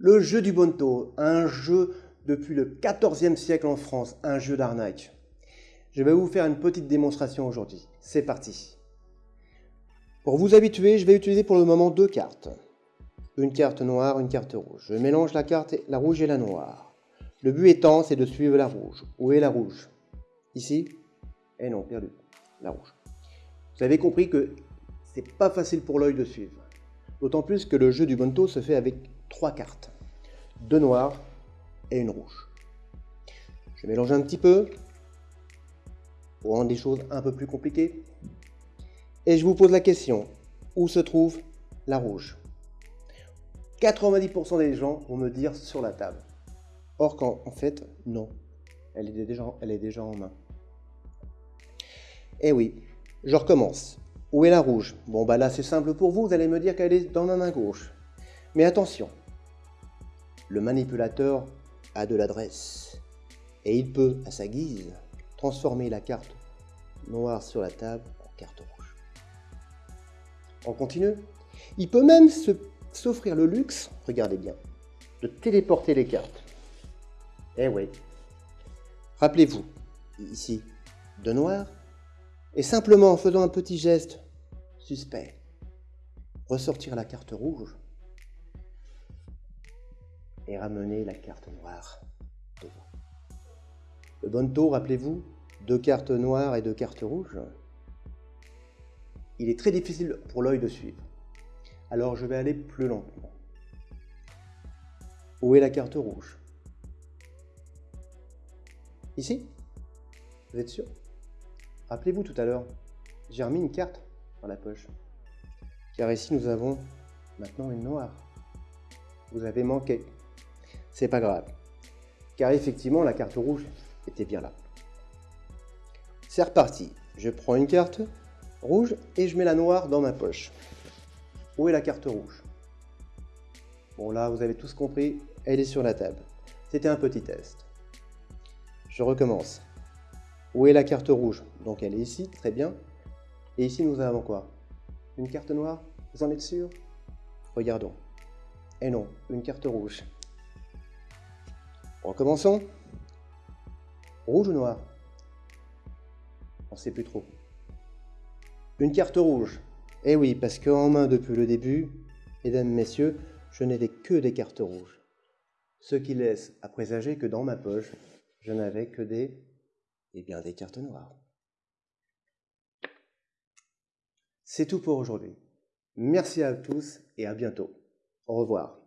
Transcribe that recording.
Le jeu du bonto, un jeu depuis le XIVe siècle en France, un jeu d'arnaque. Je vais vous faire une petite démonstration aujourd'hui. C'est parti. Pour vous habituer, je vais utiliser pour le moment deux cartes. Une carte noire, une carte rouge. Je mélange la carte, la rouge et la noire. Le but étant, c'est de suivre la rouge. Où est la rouge? Ici? Eh non, perdu. La rouge. Vous avez compris que c'est pas facile pour l'œil de suivre. D'autant plus que le jeu du bonto se fait avec trois cartes. Deux noires et une rouge. Je mélange un petit peu pour rendre les choses un peu plus compliquées. Et je vous pose la question, où se trouve la rouge? 90% des gens vont me dire sur la table. Or qu'en en fait, non. Elle est, déjà, elle est déjà en main. Eh oui, je recommence. Où est la rouge? Bon bah là c'est simple pour vous, vous allez me dire qu'elle est dans ma main gauche. Mais attention, le manipulateur a de l'adresse et il peut, à sa guise, transformer la carte noire sur la table en carte rouge. On continue Il peut même s'offrir le luxe, regardez bien, de téléporter les cartes. Eh oui. Rappelez-vous, ici, de noir, et simplement en faisant un petit geste suspect, ressortir la carte rouge et ramener la carte noire devant. Le bonto, rappelez-vous, deux cartes noires et deux cartes rouges. Il est très difficile pour l'œil de suivre. Alors je vais aller plus lentement. Où est la carte rouge? Ici? Vous êtes sûr? Rappelez-vous tout à l'heure, j'ai remis une carte dans la poche. Car ici, nous avons maintenant une noire. Vous avez manqué. C'est pas grave. Car effectivement, la carte rouge était bien là. C'est reparti. Je prends une carte rouge et je mets la noire dans ma poche. Où est la carte rouge? Bon là, vous avez tous compris, elle est sur la table. C'était un petit test. Je recommence. Où est la carte rouge? Donc elle est ici, très bien. Et ici nous avons quoi? Une carte noire? Vous en êtes sûr? Regardons. Et non, une carte rouge. Recommençons. Rouge ou noir? On ne sait plus trop. Une carte rouge. Eh oui, parce qu'en main depuis le début, mesdames, messieurs, je n'avais que des cartes rouges. Ce qui laisse à présager que dans ma poche, je n'avais que des et bien des cartes noires. C'est tout pour aujourd'hui. Merci à tous et à bientôt. Au revoir.